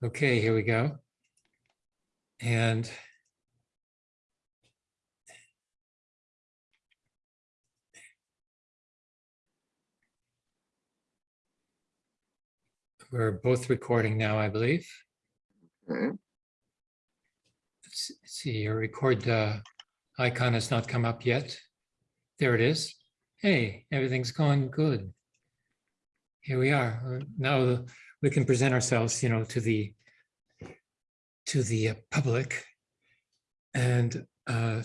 Okay, here we go. And we're both recording now, I believe. Okay, Let's see, your record uh, icon has not come up yet. There it is. Hey, everything's going good. Here we are. Now we can present ourselves, you know, to the to the uh, public and uh,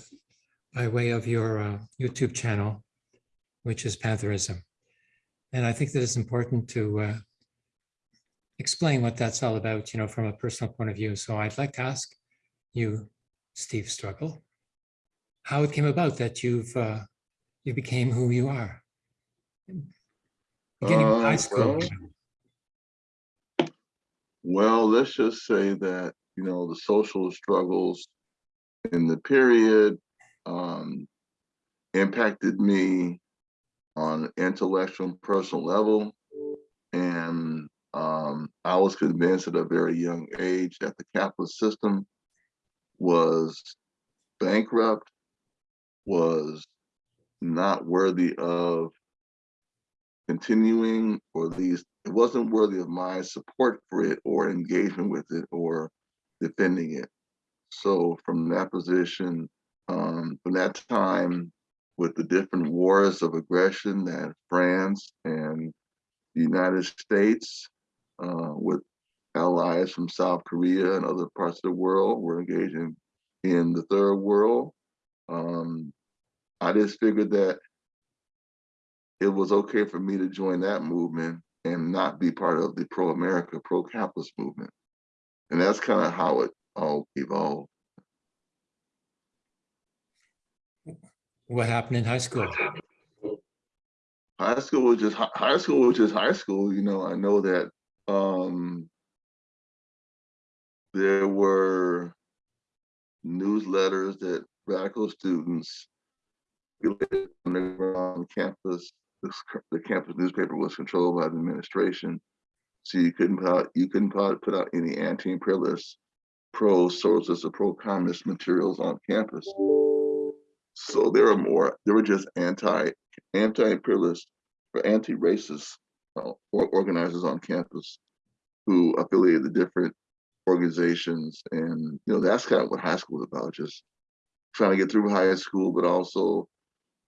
by way of your uh, YouTube channel, which is Pantherism. And I think that it's important to uh, explain what that's all about, you know, from a personal point of view. So I'd like to ask you, Steve Struggle, how it came about that you've uh, you became who you are. Beginning of high Uh, school. well- well, let's just say that, you know, the social struggles in the period um, impacted me on intellectual and personal level. And um, I was convinced at a very young age that the capitalist system was bankrupt, was not worthy of continuing, or at least it wasn't worthy of my support for it or engagement with it or defending it. So from that position, um, from that time, with the different wars of aggression that France and the United States, uh, with allies from South Korea and other parts of the world were engaging in the third world. Um, I just figured that it was okay for me to join that movement and not be part of the pro-America, pro-capitalist movement. And that's kind of how it all evolved. What happened in high school? High school was just high school was just high school. You know, I know that um, there were newsletters that radical students on campus. The, campus newspaper was controlled by the administration, so you couldn't put out, you couldn't put out, put out any anti-imperialist, pro-socialist or pro-communist materials on campus. So there were more. There were just anti anti-imperialist or anti-racist uh, or organizers on campus who affiliated the different organizations. And, you know, that's kind of what high school is about, just trying to get through high school, but also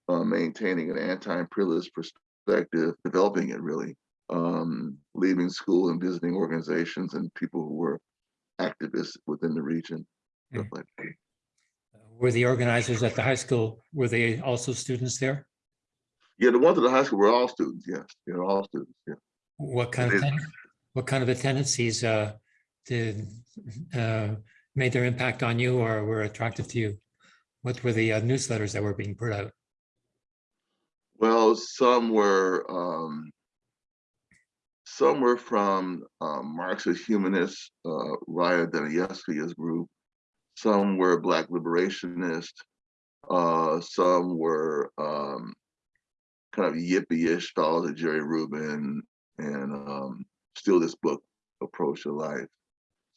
uh, maintaining an anti-imperialist perspective, developing it really, um, leaving school and visiting organizations and people who were activists within the region. stuff like. Were the organizers at the high school, were they also students there? Yeah, the ones at the high school were all students, yes, they're all students, yeah. What kind of, what kind of a tendencies uh, did, uh, made their impact on you or were attractive to you? What were the uh, newsletters that were being put out? Well, some were um, some were from um, Marxist humanist uh, Raya Dunayevskaya's group. Some were Black liberationist. Uh, some were um, kind of yippie-ish followers of Jerry Rubin and um, Steal This Book approach to life.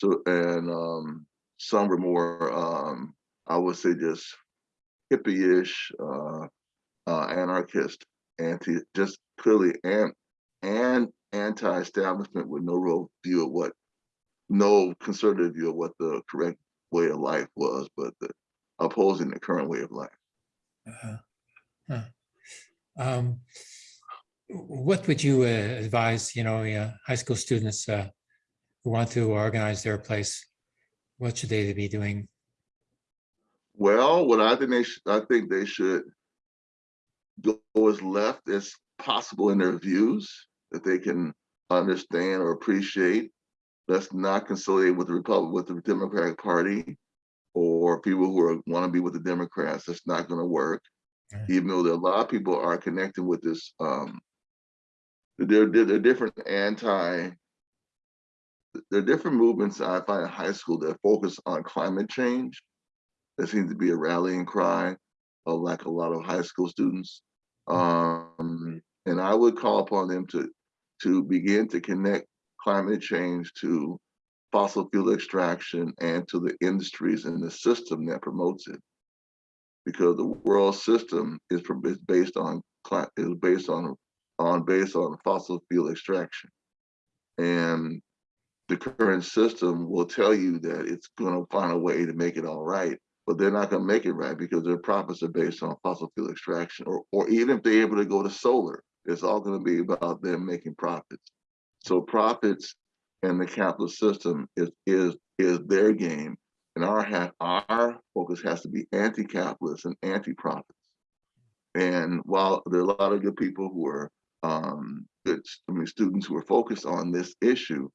So and um, some were more um, I would say just hippie-ish. Uh, uh, anarchist, anti, just clearly and and anti-establishment with no real view of what, no conservative view of what the correct way of life was, but the, opposing the current way of life. Uh, huh. Um, What would you uh, advise, you know, uh, high school students uh, who want to organize their place? What should they be doing? Well, what I think they should, I think they should go as left as possible in their views that they can understand or appreciate. Let's not conciliate with the Republic, with the Democratic Party or people who are want to be with the Democrats. That's not going to work. Right. Even though there are a lot of people are connecting with this, um, there, there, there are different anti, there are different movements I find in high school that focus on climate change. There seems to be a rallying cry, of like a lot of high school students. Um, and I would call upon them to to begin to connect climate change to fossil fuel extraction and to the industries and the system that promotes it. Because the world system is, based on, is based on, on, based on fossil fuel extraction. And the current system will tell you that it's gonna find a way to make it all right, but they're not gonna make it right because their profits are based on fossil fuel extraction, or, or even if they're able to go to solar, it's all gonna be about them making profits. So profits and the capitalist system is, is, is their game. And our our focus has to be anti-capitalist and anti-profits. And while there are a lot of good people who are, um, good, I mean, students who are focused on this issue,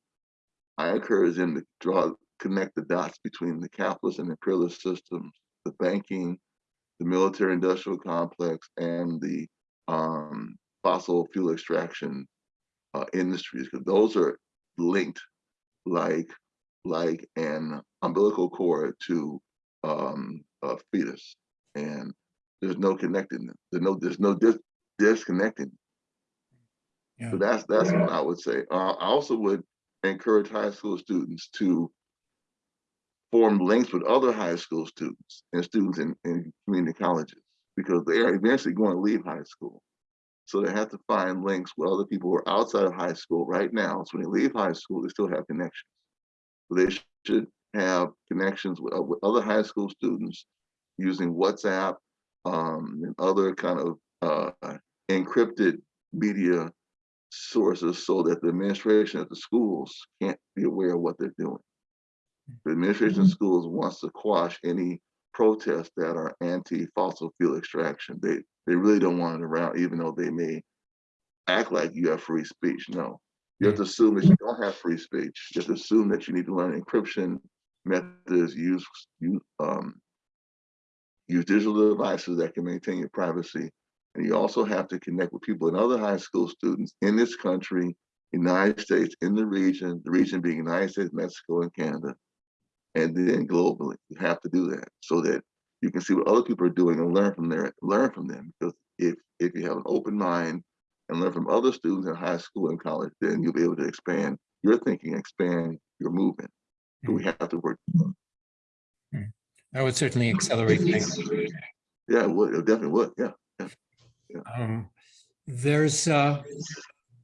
I encourage them to draw, connect the dots between the capitalist and imperialist systems, the banking, the military industrial complex, and the um, fossil fuel extraction uh, industries, because those are linked like like an umbilical cord to um, a fetus, and there's no connecting them. There's no there's no dis- disconnecting. Yeah. So that's that's what I would say. Uh, I also would encourage high school students to form links with other high school students and students in, in community colleges because they are eventually going to leave high school. So they have to find links with other people who are outside of high school right now. So when they leave high school, they still have connections. So they should have connections with, with other high school students using WhatsApp um, and other kind of uh, encrypted media sources so that the administration at the schools can't be aware of what they're doing. The administration of schools wants to quash any protests that are anti-fossil fuel extraction. They they really don't want it around, even though they may act like you have free speech. No, you have to assume that you don't have free speech. You have to assume that you need to learn encryption methods, use use um, use digital devices that can maintain your privacy. And you also have to connect with people and other high school students in this country, United States, in the region, the region being United States, Mexico, and Canada, and then globally. You have to do that so that you can see what other people are doing and learn from their learn from them. Because if if you have an open mind and learn from other students in high school and college, then you'll be able to expand your thinking, expand your movement. So we have to work. That would certainly accelerate things. Yeah, it would. It definitely would. Yeah. Um, There's, uh,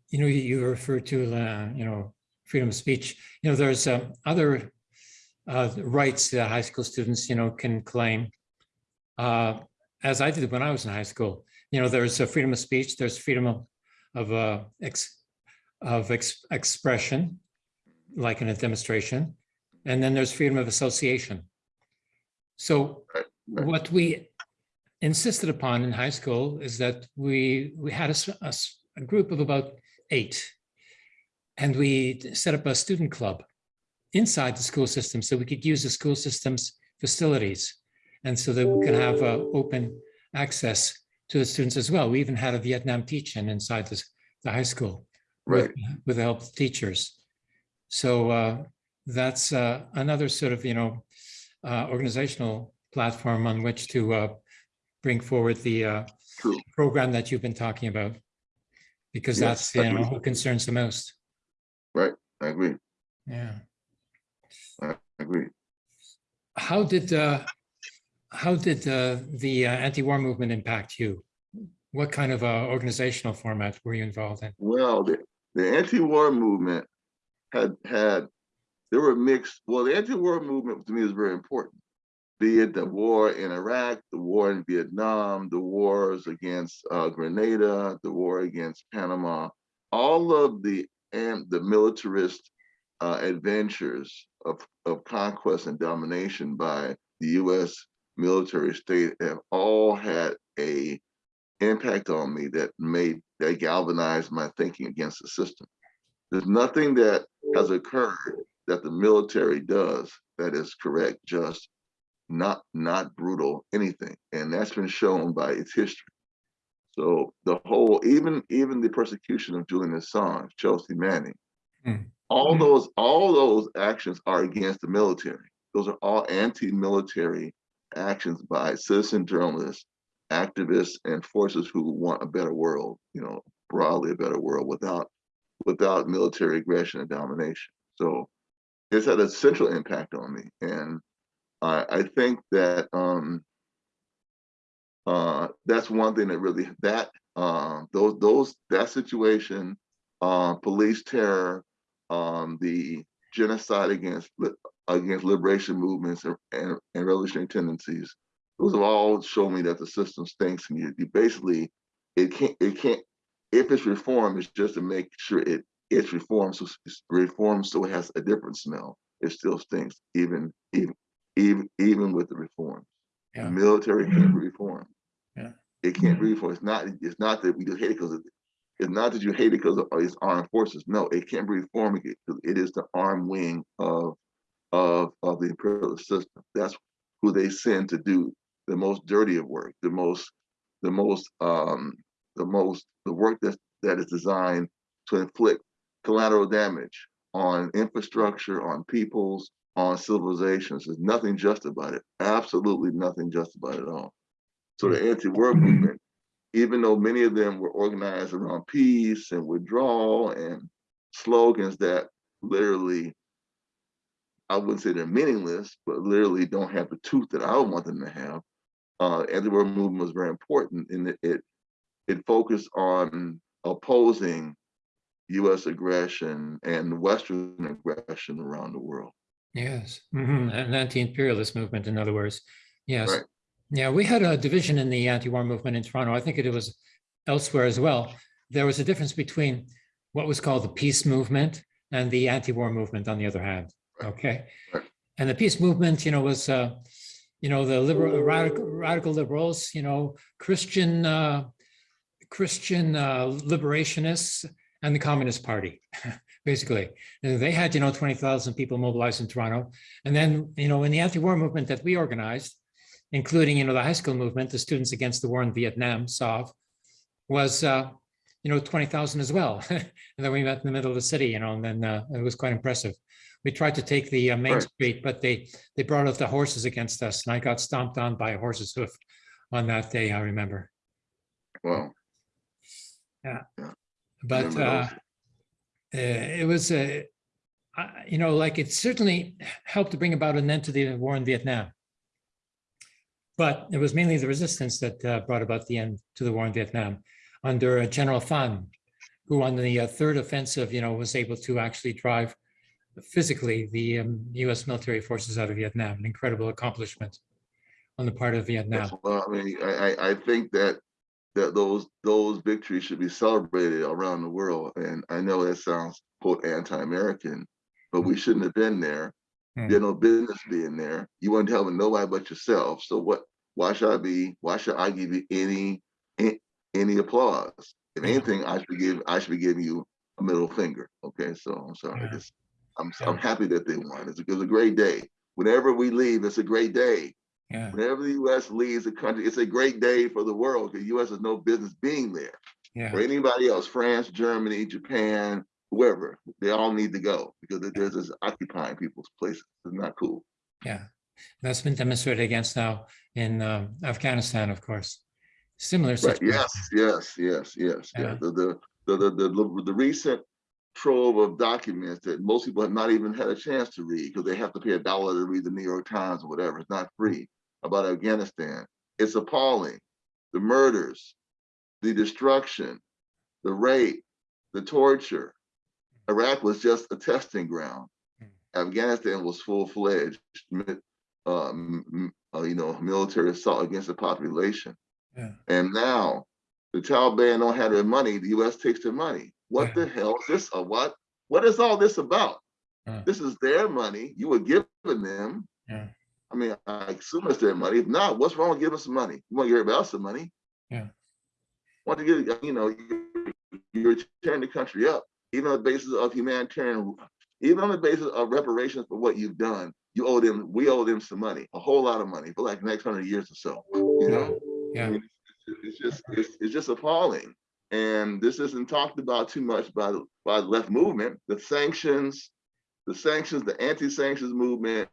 you know, you refer to, uh, you know, freedom of speech. You know, there's um, other uh, rights that high school students, you know, can claim. Uh, As I did when I was in high school, you know, there's a freedom of speech, there's freedom of, of, uh, ex, of ex- expression, like in a demonstration, and then there's freedom of association. So right. what we insisted upon in high school is that we we had a group of about eight and we set up a student club inside the school system so we could use the school system's facilities and so that we could have uh, open access to the students as well we even had a vietnam teach-in inside this, the high school with, Right. with the help of teachers so uh, that's uh, another sort of you know uh, organizational platform on which to uh, bring forward the uh, program that you've been talking about. Because Yes, that's, you know, who concerns the most. Right, I agree. Yeah. I agree. How did, uh, how did uh, the uh, anti-war movement impact you? What kind of uh, organizational format were you involved in? Well, the, the anti-war movement had had there were mixed. Well, the anti-war movement to me is very important. Be it the war in Iraq, the war in Vietnam, the wars against uh, Grenada, the war against Panama, all of the and the militarist uh, adventures of, of conquest and domination by the U.S. military state have all had a impact on me that made that galvanized my thinking against the system. There's nothing that has occurred that the military does that is correct, just not not brutal, anything. And that's been shown by its history. So the whole, even even the persecution of Julian Assange, Chelsea Manning, Hmm. All Hmm. those all those actions are against the military. Those are all anti-military actions by citizen journalists, activists, and forces who want a better world. You know, broadly a better world without without military aggression and domination. So it's had a central impact on me. And I, I think that um, uh, that's one thing that really that uh, those those that situation, uh, police terror, um, the genocide against against liberation movements and, and, and revolutionary tendencies, those have all shown me that the system stinks, and you, you basically it can't it can't if it's reformed, it's just to make sure it it's reformed so it's reformed so it has a different smell. It still stinks, even even even even with the reform. The Yeah. military can't be reformed. Yeah. It can't be reformed. It's not it's not that we just hate it because it's not that you hate it because of its armed forces. No, it can't be reformed because it is the armed wing of of of the imperialist system. That's who they send to do the most dirty of work, the most the most um the most the work that that is designed to inflict collateral damage on infrastructure, on peoples, on civilizations. There's nothing just about it. Absolutely nothing just about it at all. So the anti-war movement, even though many of them were organized around peace and withdrawal and slogans that literally, I wouldn't say they're meaningless, but literally don't have the tooth that I would want them to have. Uh, anti-war movement was very important in that it it focused on opposing U.S. aggression and Western aggression around the world. Yes, mhm, an anti-imperialist movement, in other words. Yes. Right. Yeah, we had a division in the anti-war movement in Toronto. I think it was elsewhere as well. There was a difference between what was called the peace movement and the anti-war movement on the other hand. Okay. And the peace movement, you know, was, uh, you know, the liberal, radical, radical liberals, you know, Christian, uh, Christian uh, liberationists and the Communist Party, basically. And they had, you know, 20,000 people mobilized in Toronto. And then, you know, in the anti-war movement that we organized, including, you know, the high school movement, the Students Against the War in Vietnam, SOV, was, uh, you know, 20,000 as well. and then we met in the middle of the city, you know, and then uh, it was quite impressive. We tried to take the uh, main Right. street, but they they brought out the horses against us, and I got stomped on by a horse's hoof on that day. I remember. Wow. Yeah. But uh, uh, it was a, I- you know, like it certainly helped to bring about an end to the war in Vietnam. But it was mainly the resistance that uh, brought about the end to the war in Vietnam under General Phan, who on the uh, third offensive, you know, was able to actually drive physically the um, US military forces out of Vietnam, an incredible accomplishment on the part of Vietnam. Well, I mean, I, I, think that, that those, those victories should be celebrated around the world. And I know that sounds quote anti-American, but we shouldn't have been there. Hmm. You had no business being there. You weren't helping nobody but yourself. So what, why should I be, why should I give you any, any applause? If Yeah. anything, I should give, I should be giving you a middle finger. Okay, so I'm sorry. Yeah. Just, I'm, Yeah. I'm happy that they won. It's a, it was a great day. Whenever we leave, it's a great day. Yeah, Whenever the U.S. leaves the country, it's a great day for the world because U.S. has no business being there. yeah. Or anybody else, France, Germany, Japan, whoever, they all need to go because there's this occupying people's places. It's not cool. Yeah, that's been demonstrated against now in um, Afghanistan, of course. Similar Right? Yes, yes, yes, yes. Yeah. Yeah. The, the the the the the recent trove of documents that most people have not even had a chance to read because they have to pay a dollar to read the New York Times or whatever. It's not free about Afghanistan. It's appalling. The murders, the destruction, the rape, the torture. Iraq was just a testing ground. Afghanistan was full-fledged, um, uh, you know, military assault against the population. Yeah. And now the Taliban don't have their money, the US takes their money. What Yeah. the hell is this or what? What is all this about? Yeah. This is their money. You were giving them. I mean, I assume it's their money. If not, what's wrong with giving some money? You want to give everybody else some money? Yeah. Want to get, you know, you- you're tearing the country up, even on the basis of humanitarian, even on the basis of reparations for what you've done. You owe them, we owe them some money, a whole lot of money for like the next hundred years or so, you know? I Yeah, mean, it's- it's just, it's, it's just appalling. And this isn't talked about too much by, the by the left movement, the sanctions, the sanctions, the anti-sanctions movement,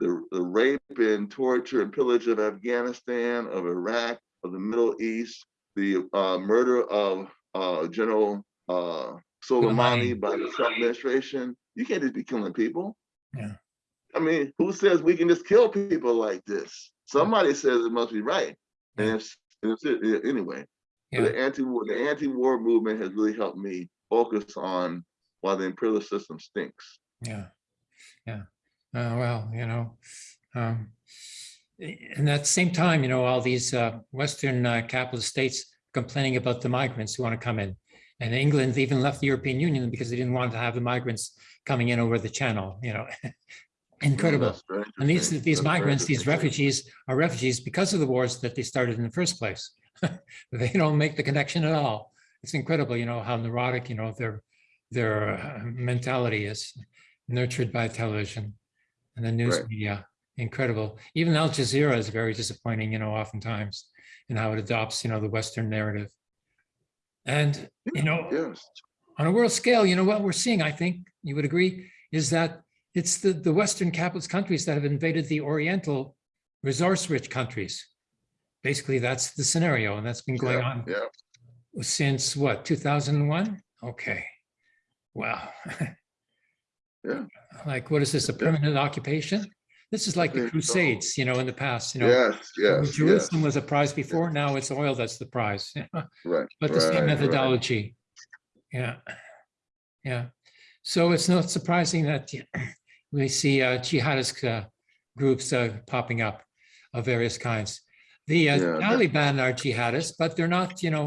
the, the rape and torture and pillage of Afghanistan, of Iraq, of the Middle East, the uh, murder of uh, General uh, Soleimani. by the Trump administration. You can't just be killing people. Yeah. I mean, who says we can just kill people like this? Somebody says it must be right. And Yeah. if, if it- anyway, Yeah, the anti-war, the anti-war movement has really helped me focus on why the imperialist system stinks. yeah, yeah. Uh, well, you know, um, and at the same time, you know, all these uh, Western uh, capitalist states complaining about the migrants who want to come in. And England even left the European Union because they didn't want to have the migrants coming in over the channel, you know. Incredible. And these, these That's migrants, these refugees are refugees because of the wars that they started in the first place. They don't make the connection at all. It's incredible, you know, how neurotic, you know, their, their uh, mentality is nurtured by television and the news Right. media. Incredible. Even Al Jazeera is very disappointing, you know, oftentimes in how it adopts, you know, the Western narrative. And, you know, Yes, on a world scale, you know, what we're seeing, I think you would agree, is that it's the, the Western capitalist countries that have invaded the Oriental resource-rich countries. Basically, that's the scenario, and that's been going yeah, on yeah, since what, 2001? Okay. Wow. Yeah. Like, what is this, a permanent occupation? This is like the think so. Crusades, you know, in the past, you know. yes, yes, yes, Jerusalem was a prize before, now it's oil that's the prize. right. But the same right, right. methodology. Yeah. Yeah. So it's not surprising that we see uh, jihadist uh, groups uh, popping up of various kinds. The uh, Yeah, Taliban are jihadists, but they're not, you know,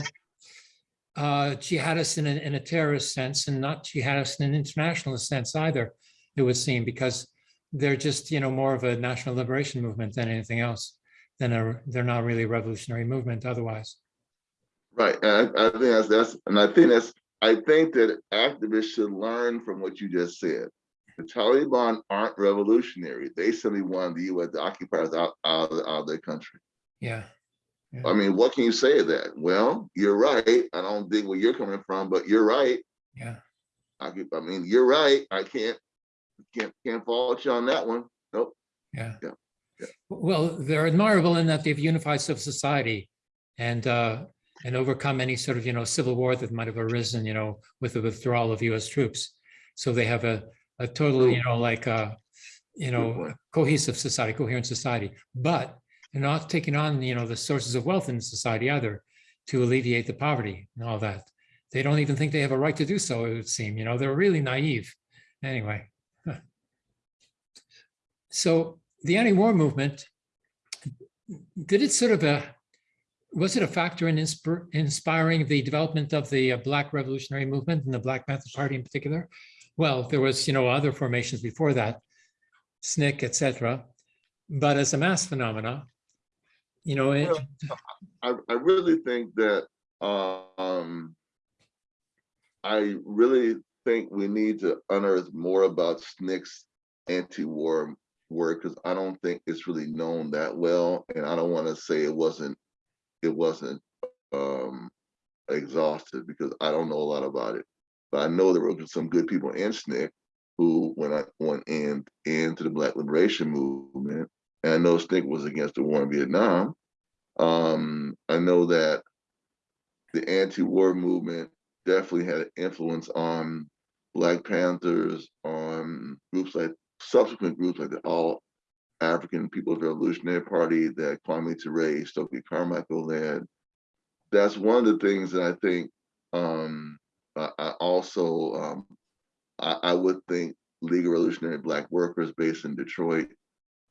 uh, jihadists in a, in a terrorist sense and not jihadists in an internationalist sense either, it would seem, because they're just, you know, more of a national liberation movement than anything else. Than a, they're not really a revolutionary movement otherwise. Right, and I, I think that's, that's, and I think that's, I think that activists should learn from what you just said. The Taliban aren't revolutionary. They simply wanted the US occupiers out, out, of, out of their country. Yeah. I mean, what can you say to that? Well, you're right. I don't think where you're coming from, but you're right. Yeah. I I mean, you're right. I can't, can't, can't fault you on that one. Nope. Yeah. Yeah, yeah. Well, they're admirable in that they've unified civil society and uh, and overcome any sort of, you know, civil war that might have arisen, you know, with the withdrawal of US troops. So they have a a totally, you know, like uh, you know, cohesive society, coherent society, but they're not taking on, you know, the sources of wealth in society either to alleviate the poverty and all that. They don't even think they have a right to do so, it would seem, you know, they're really naive. Anyway. So the anti-war movement, did it sort of a, was it a factor in inspir- inspiring the development of the uh, Black Revolutionary Movement and the Black Panther Party in particular? Well, there was, you know, other formations before that, SNCC, et cetera. But as a mass phenomena, you know, it, I, I really think that, um, I really think we need to unearth more about SNCC's anti-war work, because I don't think it's really known that well, and I don't want to say it wasn't, it wasn't, um, exhausted, because I don't know a lot about it. But I know there were some good people in SNCC who went, on- went in, into the Black Liberation Movement, and I know SNCC was against the war in Vietnam. Um, I know that the anti-war movement definitely had an influence on Black Panthers, on groups like subsequent groups like the All African People's Revolutionary Party that Kwame Ture, Stokely Carmichael led. That's one of the things that I think um, I, I also um, I, I would think League of Revolutionary Black Workers based in Detroit.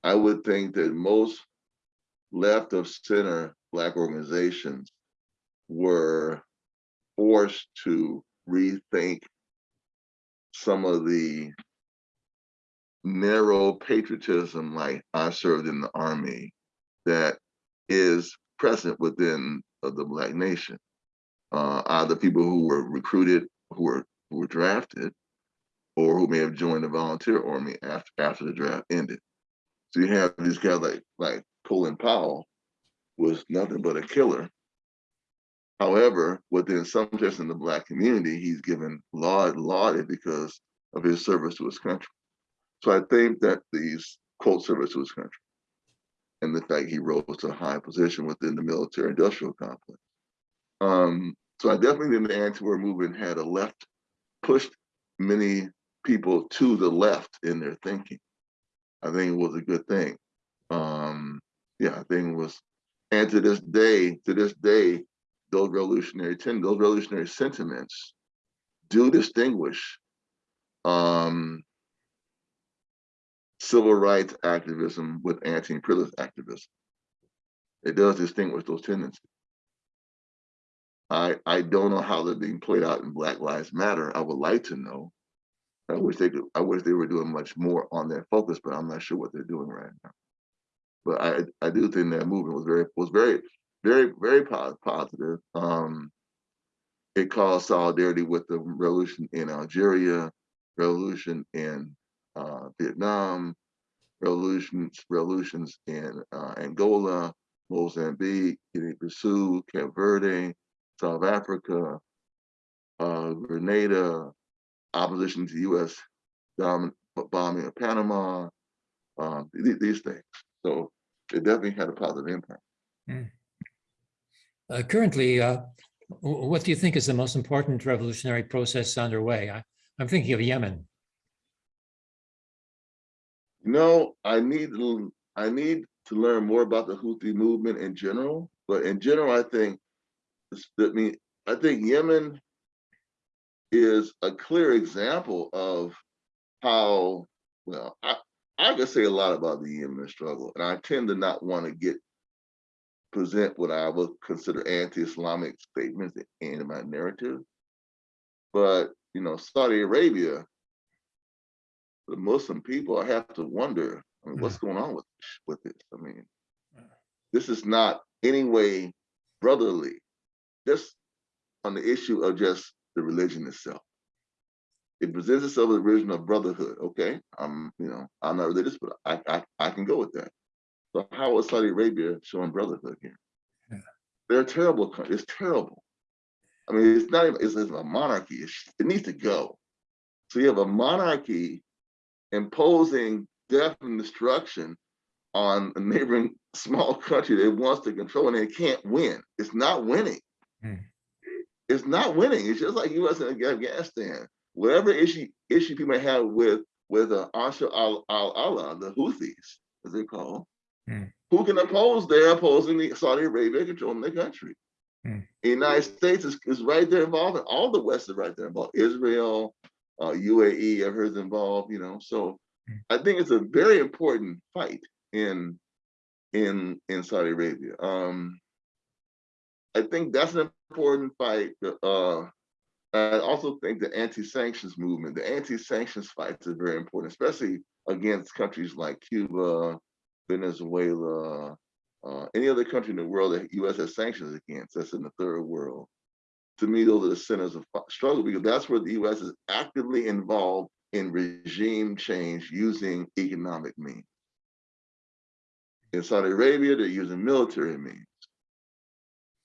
I would think that most left of center Black organizations were forced to rethink some of the narrow patriotism like I served in the army that is present within uh, the Black nation. Uh, either people who were recruited, who were who were drafted, or who may have joined the volunteer army after after the draft ended. So you have these guys like like Colin Powell was nothing but a killer. However, within some just in the black community, he's given laud lauded because of his service to his country. So I think that these quote service to his country and the fact he rose to a high position within the military industrial complex. Um, so I definitely think the anti-war movement had a left pushed many people to the left in their thinking. I think it was a good thing. Um, yeah, I think it was, and to this day, to this day, those revolutionary those revolutionary sentiments do distinguish um, civil rights activism with anti-imperialist activism. It does distinguish those tendencies. I I don't know how they're being played out in Black Lives Matter. I would like to know. I wish they could. I wish they were doing much more on their focus, but I'm not sure what they're doing right now. But I I do think that movement was very was very very very positive. Um, it caused solidarity with the revolution in Algeria, revolution in uh, Vietnam, revolutions revolutions in uh, Angola, Mozambique, Guinea-Bissau, Cape Verde, South Africa, uh, Grenada, opposition to U.S. bombing of Panama, um, th- these things. So it definitely had a positive impact. Uh, Currently, uh, what do you think is the most important revolutionary process underway? I- I'm thinking of Yemen. You know, I need I need to learn more about the Houthi movement in general. But in general, I think I mean I think Yemen is a clear example of how well I I could say a lot about the Yemen struggle, and I tend to not want to get present what I would consider anti-Islamic statements in my narrative. But you know, Saudi Arabia, the Muslim people, I have to wonder, I mean, what's going on with with this? I mean, this is not any way brotherly, just on the issue of just the religion itself. It presents itself as a religion of brotherhood. Okay, I'm, you know, I'm not religious, but I, I, I can go with that. So how is Saudi Arabia showing brotherhood here? Yeah. They're a terrible country. It's terrible. I mean, it's not even, it's, it's a monarchy. It's, it needs to go. So you have a monarchy imposing death and destruction on a neighboring small country that it wants to control and it can't win. It's not winning. Hmm. It's not winning. It's just like U.S. and Afghanistan. Whatever issue issue people have with with uh, Ansar al al Allah, the Houthis, as they call, Hmm. who can oppose? They're opposing the Saudi Arabia controlling the country. Hmm. The United States is, is right there involved, and all the West is right there involved. Israel, uh, UAE, I've heard is involved. You know, so Hmm. I think it's a very important fight in in in Saudi Arabia. Um, I think that's an important fight. Uh, I also think the anti-sanctions movement, the anti-sanctions fights are very important, especially against countries like Cuba, Venezuela, uh, any other country in the world that U.S. has sanctions against. That's in the third world. To me, those are the centers of struggle because that's where the U.S. is actively involved in regime change using economic means. In Saudi Arabia, they're using military means.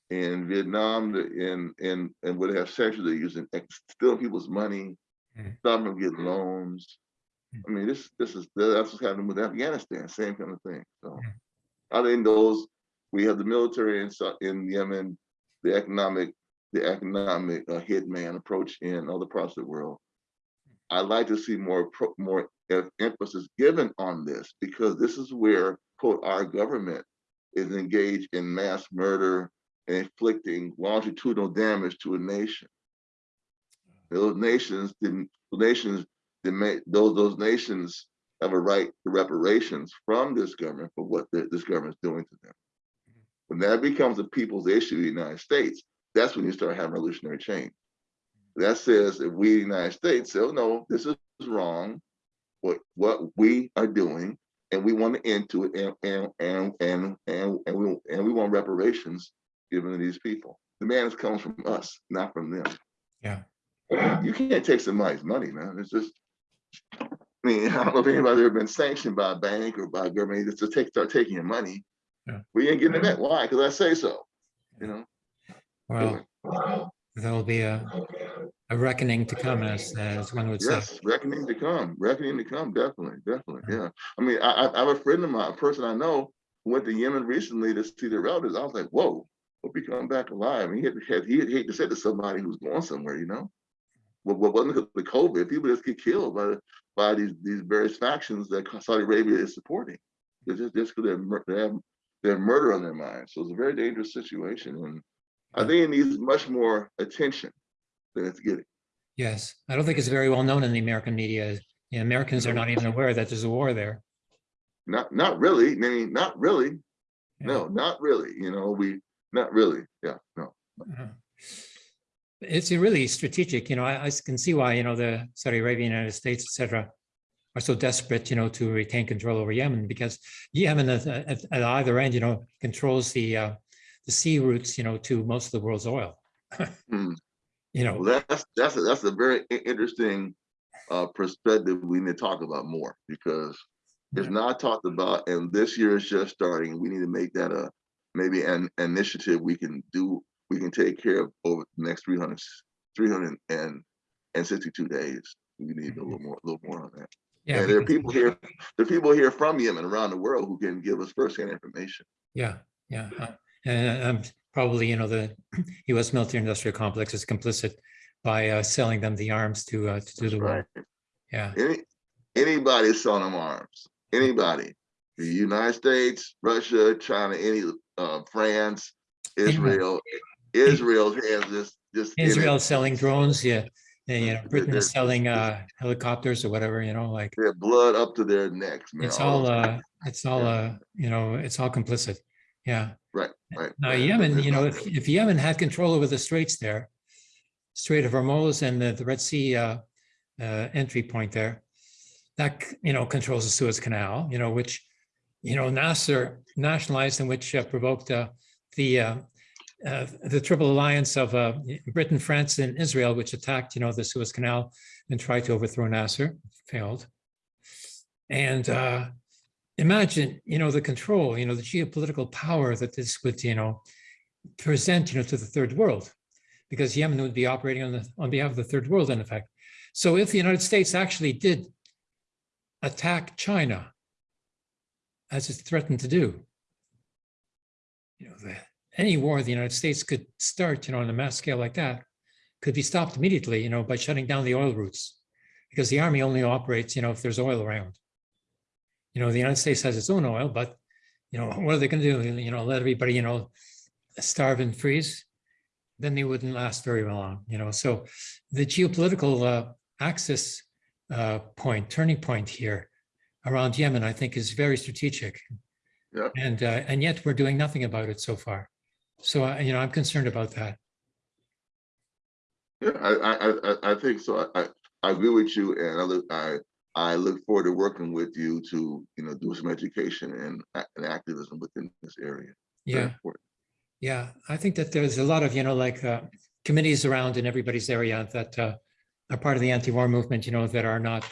In Vietnam, in in and where they have sanctions, they're using ex- stealing people's money, Mm. stopping them getting loans. I mean, this this is that's what's happening with Afghanistan, same kind of thing. So. I think those we have the military in in Yemen, the economic the economic uh, hitman approach in other parts of the world. I'd like to see more more emphasis given on this because this is where quote our government is engaged in mass murder and inflicting longitudinal damage to a nation. Those nations didn't. Nations demand those those nations have a right to reparations from this government for what the, this government is doing to them. When that becomes a people's issue in the United States, that's when you start having revolutionary change. That says if we, the United States, say, oh no, this is wrong, what what we are doing, and we want to end to it, and and and and and, and we and we want reparations given to these people. The man comes from us, not from them. Yeah. You can't take somebody's money, man. It's just I mean, I don't know if anybody's ever been sanctioned by a bank or by a government just to take start taking your money. Yeah. We ain't getting it back. Why? Because I say so. You know. Well, there'll be a, a reckoning to come, as, as one would say. Yes, reckoning to come. Reckoning to come. Definitely, definitely. Yeah. I mean, I, I I have a friend of mine, a person I know, who went to Yemen recently to see their relatives. I was like, whoa, hope he come back alive. And he had, had he had hate to say to somebody who's going somewhere, you know. what, what wasn't the COVID, people just get killed by, by these, these various factions that Saudi Arabia is supporting. It's just, just because they have, they have murder on their minds. So it's a very dangerous situation. And I think it needs much more attention than it's getting. Yes, I don't think it's very well known in the American media. The Americans are not even aware that there's a war there. Not, not really. I mean, not really. Yeah. No, not really. You know, we, not really. Yeah, no. Uh-huh. It's a really strategic, you know, I, I can see why, you know, the Saudi Arabia, United States, etc., are so desperate, you know, to retain control over Yemen because Yemen at, at, at either end, you know, controls the, uh, the sea routes, you know, to most of the world's oil. Hmm. You know, Well, that's, that's, a- that's a very interesting uh, perspective we need to talk about more because it's Yeah. not talked about and this year is just starting. We need to make that a, maybe an initiative we can do, we can take care of over the next 300, 300 and, and 62 days. We need a little more, a little more on that. yeah, And there are people here, there are people here from Yemen around the world who can give us firsthand information. Yeah, yeah. Uh, um, probably, you know, the US military industrial complex is complicit by uh, selling them the arms to, uh, to do the war. Right. Yeah, Any, anybody selling them arms, anybody, the United States, Russia, China, any, uh, France. Israel, Israel has this, it. Israel selling drones, yeah. and, you know, Britain they're- is selling uh, helicopters or whatever, you know, like, Their blood up to their necks, man. it's all, uh, it's all, uh, you know, it's all complicit. Yeah. Right, right. Now. Yemen, you know, if, if Yemen had control over the straits there, Strait of Hormuz and the, the Red Sea uh, uh, entry point there, that, you know, controls the Suez Canal, you know, which, you know, Nasser nationalized and which uh, provoked uh, the, uh, uh, the triple alliance of uh, Britain, France, and Israel, which attacked, you know, the Suez Canal and tried to overthrow Nasser, failed. And uh, imagine, you know, the control, you know, the geopolitical power that this would, you know, present, you know, to the third world, because Yemen would be operating on the on behalf of the third world, in effect. So if the United States actually did attack China, as it threatened to do, you know, the, any war the United States could start, you know, on a mass scale like that, could be stopped immediately, you know, by shutting down the oil routes, because the army only operates, you know, if there's oil around. You know, the United States has its own oil, but you know, what are they going to do? You know, let everybody, you know, starve and freeze? Then they wouldn't last very long, you know. So the geopolitical uh, axis uh, point, turning point here around Yemen, I think is very strategic. Yeah. And uh, and yet we're doing nothing about it so far. So, uh, you know, I'm concerned about that. Yeah, I, I, I- I, think so. I, I- I agree with you and I I, I look forward to working with you to, you know, do some education and, and activism within this area. Yeah. Yeah, I think that there's a lot of, you know, like uh, committees around in everybody's area that uh, are part of the anti-war movement, you know, that are not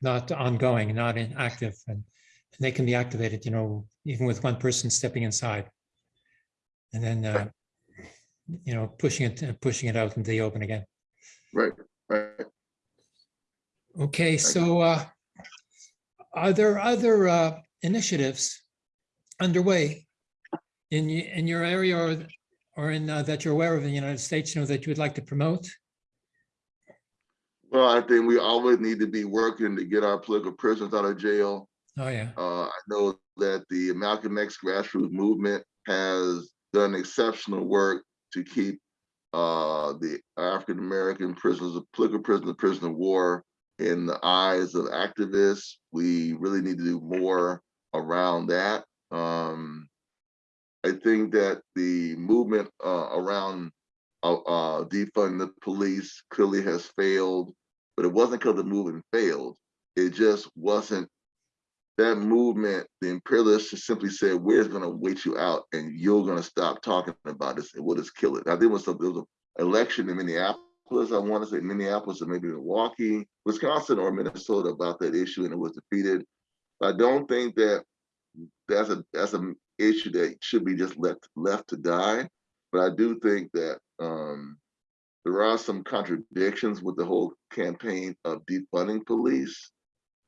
not ongoing, not inactive, and, and they can be activated, you know, even with one person stepping inside, and then uh, you know, pushing it, pushing it out into the open again. Right, right. Okay, so uh, are there other uh, initiatives underway in in your area or or in uh, that you're aware of in the United States, you know, that you would like to promote? Well, I think we always need to be working to get our political prisoners out of jail. Oh, yeah, Uh, I know that the Malcolm X grassroots movement has done exceptional work to keep uh, the African-American prisoners, of political prisoners, prisoner of war in the eyes of activists. We really need to do more around that. Um, I think that the movement uh, around uh, uh, defunding the police clearly has failed, but it wasn't because the movement failed. It just wasn't that movement, the imperialists just simply said, we're gonna wait you out and you're gonna stop talking about this and we'll just kill it. I think it was some, there was an election in Minneapolis, I wanna say Minneapolis or maybe Milwaukee, Wisconsin or Minnesota about that issue and it was defeated. I don't think that that's a, that's an issue that should be just left, left to die. But I do think that, um, there are some contradictions with the whole campaign of defunding police.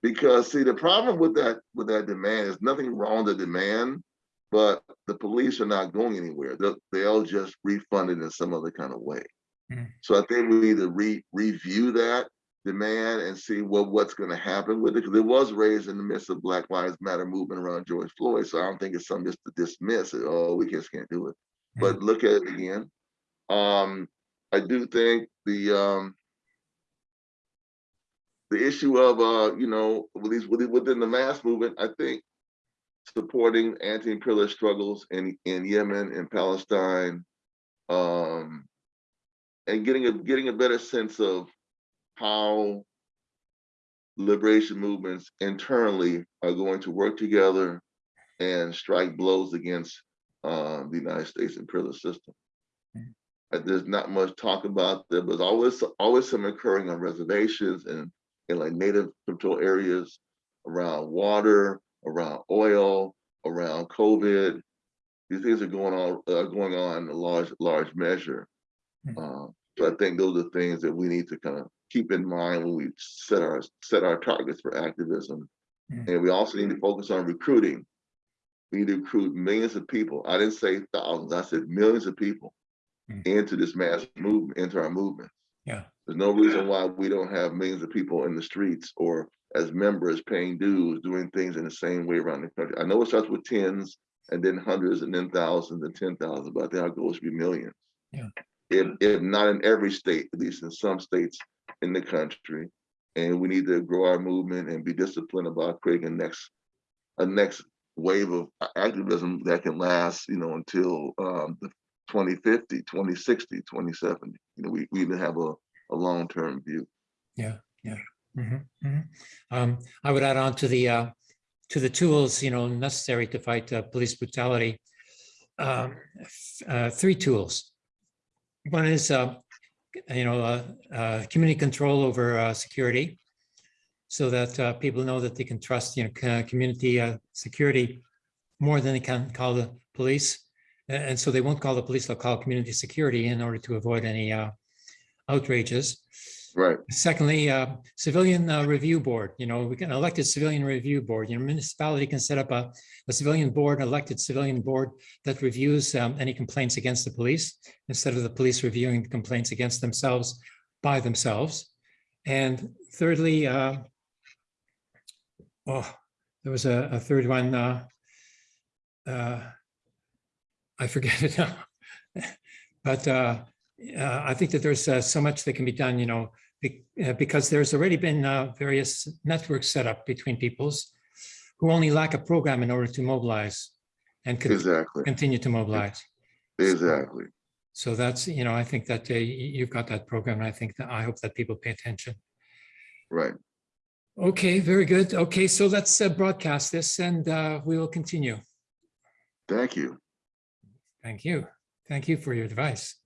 Because see, the problem with that with that demand is nothing wrong with the demand, but the police are not going anywhere. They'll, they'll just refund it in some other kind of way. Mm. So I think we need to re, review that demand and see what, what's gonna happen with it, because it was raised in the midst of Black Lives Matter movement around George Floyd, so I don't think it's something just to dismiss it, oh, we just can't do it. But look at it again. Um, I do think the, um, the issue of, uh, you know, with these, within the mass movement, I think supporting anti-imperialist struggles in, in Yemen and Palestine, um, and getting a, getting a better sense of how liberation movements internally are going to work together and strike blows against um, the United States imperial system. Mhm. Uh, There's not much talk about that, but always always some occurring on reservations and in like native control areas around water, around oil, around COVID. These things are going on uh, going on in a large large measure. Uh, so I think those are things that we need to kind of keep in mind when we set our set our targets for activism. Mhm. And we also need to focus on recruiting. We need to recruit millions of people. I didn't say thousands, I said millions of people Mm. into this mass movement, into our movement. Yeah. There's no reason why we don't have millions of people in the streets or as members paying dues, doing things in the same way around the country. I know it starts with tens and then hundreds and then thousands and ten thousand, but I think our goal should be millions. Yeah. If, if not in every state, at least in some states in the country. And we need to grow our movement and be disciplined about creating a next, a next wave of activism that can last, you know, until um, the 2050, 2060, 2070. You know, we, we need to have a, a long-term view. Mhm, mhm. Um, I would add on to the, uh, to the tools, you know, necessary to fight uh, police brutality. um, uh, Three tools. One is, uh, you know, uh, uh, community control over uh, security. So that uh, people know that they can trust, you know, community uh, security more than they can call the police. And so they won't call the police, they'll call community security in order to avoid any outrages. Right, Secondly, uh, civilian uh, review board, you know, we can elected civilian review board, you know, municipality can set up a, a civilian board, an elected civilian board that reviews um, any complaints against the police instead of the police reviewing the complaints against themselves by themselves. And thirdly, uh, oh, there was a, a third one. uh, uh, I forget it now. But uh, I think that there's uh, so much that can be done, you know, be- uh, because there's already been uh, various networks set up between peoples who only lack a program in order to mobilize and con- exactly, continue to mobilize. exactly. So that's, you know, I think that uh, you've got that program. and I think that I hope that people pay attention. Right. Okay, very good. Okay, so let's uh, broadcast this and uh, we will continue. Thank you. Thank you. Thank you for your advice.